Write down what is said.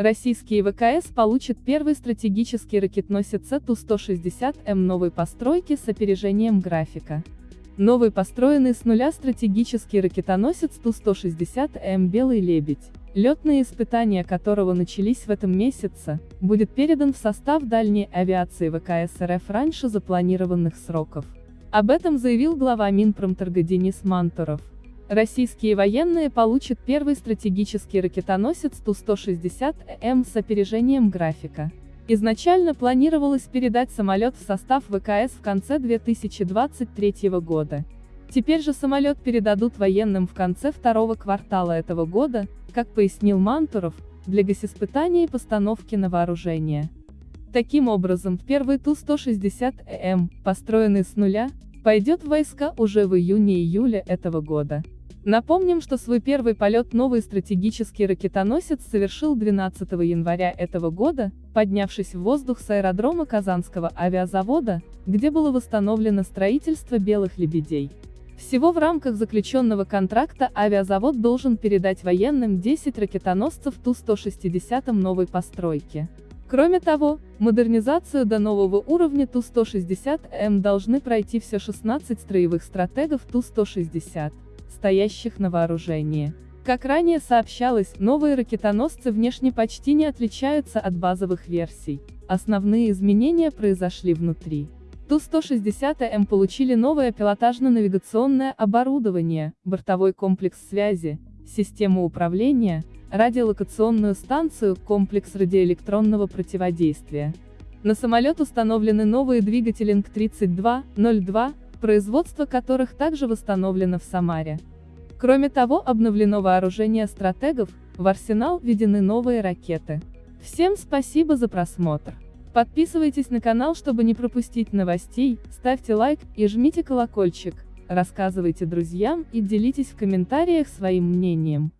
Российские ВКС получат первый стратегический ракетоносец Ту-160М новой постройки с опережением графика. Новый построенный с нуля стратегический ракетоносец Ту-160М «Белый лебедь», летные испытания которого начались в этом месяце, будет передан в состав дальней авиации ВКС РФ раньше запланированных сроков. Об этом заявил глава Минпромторга Денис Мантуров. Российские военные получат первый стратегический ракетоносец Ту-160М с опережением графика. Изначально планировалось передать самолет в состав ВКС в конце 2023 года. Теперь же самолет передадут военным в конце второго квартала этого года, как пояснил Мантуров, для госиспытания и постановки на вооружение. Таким образом, первый Ту-160М, построенный с нуля, пойдет в войска уже в июне-июле этого года. Напомним, что свой первый полет новый стратегический ракетоносец совершил 12 января этого года, поднявшись в воздух с аэродрома Казанского авиазавода, где было восстановлено строительство «Белых лебедей». Всего в рамках заключенного контракта авиазавод должен передать военным 10 ракетоносцев Ту-160 новой постройки. Кроме того, модернизацию до нового уровня Ту-160М должны пройти все 16 строевых стратегов Ту-160 стоящих на вооружении. Как ранее сообщалось, новые ракетоносцы внешне почти не отличаются от базовых версий. Основные изменения произошли внутри. Ту-160М получили новое пилотажно-навигационное оборудование, бортовой комплекс связи, систему управления, радиолокационную станцию, комплекс радиоэлектронного противодействия. На самолет установлены новые двигатели НК-3202, производство которых также восстановлено в Самаре. Кроме того, обновлено вооружение стратегов, в арсенал введены новые ракеты. Всем спасибо за просмотр. Подписывайтесь на канал, чтобы не пропустить новостей, ставьте лайк и жмите колокольчик, рассказывайте друзьям и делитесь в комментариях своим мнением.